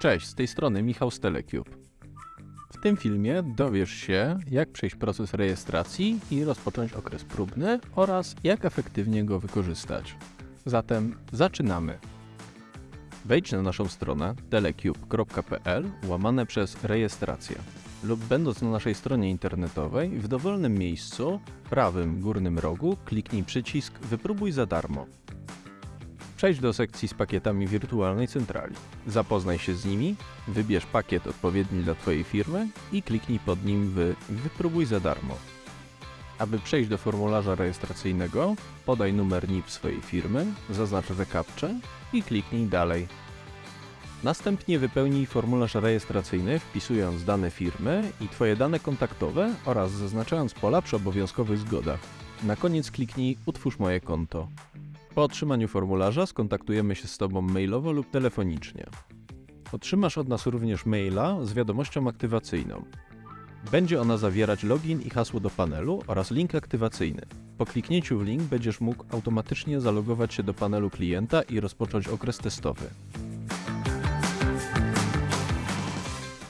Cześć, z tej strony Michał z Telecube. W tym filmie dowiesz się, jak przejść proces rejestracji i rozpocząć okres próbny oraz jak efektywnie go wykorzystać. Zatem zaczynamy. Wejdź na naszą stronę telecube.pl łamane przez rejestrację lub będąc na naszej stronie internetowej w dowolnym miejscu, prawym górnym rogu kliknij przycisk Wypróbuj za darmo. Przejdź do sekcji z pakietami wirtualnej centrali. Zapoznaj się z nimi, wybierz pakiet odpowiedni dla Twojej firmy i kliknij pod nim w Wypróbuj za darmo. Aby przejść do formularza rejestracyjnego, podaj numer NIP swojej firmy, zaznacz recaptcha i kliknij Dalej. Następnie wypełnij formularz rejestracyjny wpisując dane firmy i Twoje dane kontaktowe oraz zaznaczając pola przy obowiązkowych zgodach. Na koniec kliknij Utwórz moje konto. Po otrzymaniu formularza skontaktujemy się z Tobą mailowo lub telefonicznie. Otrzymasz od nas również maila z wiadomością aktywacyjną. Będzie ona zawierać login i hasło do panelu oraz link aktywacyjny. Po kliknięciu w link będziesz mógł automatycznie zalogować się do panelu klienta i rozpocząć okres testowy.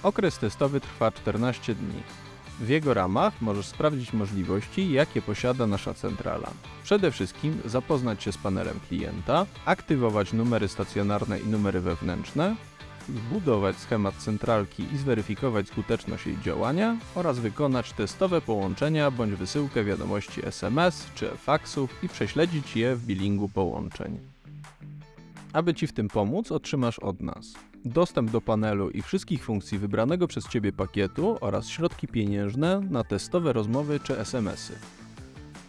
Okres testowy trwa 14 dni. W jego ramach możesz sprawdzić możliwości, jakie posiada nasza centrala. Przede wszystkim zapoznać się z panelem klienta, aktywować numery stacjonarne i numery wewnętrzne, zbudować schemat centralki i zweryfikować skuteczność jej działania oraz wykonać testowe połączenia bądź wysyłkę wiadomości SMS czy faksów i prześledzić je w bilingu połączeń. Aby Ci w tym pomóc, otrzymasz od nas dostęp do panelu i wszystkich funkcji wybranego przez Ciebie pakietu oraz środki pieniężne na testowe rozmowy czy SMS-y.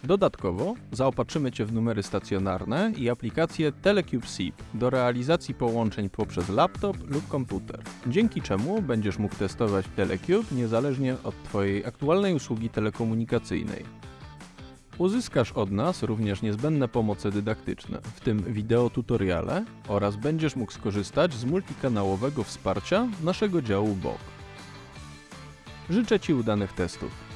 Dodatkowo zaopatrzymy Cię w numery stacjonarne i aplikację Telecube SIP do realizacji połączeń poprzez laptop lub komputer, dzięki czemu będziesz mógł testować Telecube niezależnie od Twojej aktualnej usługi telekomunikacyjnej. Uzyskasz od nas również niezbędne pomoce dydaktyczne, w tym wideo tutoriale oraz będziesz mógł skorzystać z multikanałowego wsparcia naszego działu BOK. Życzę Ci udanych testów.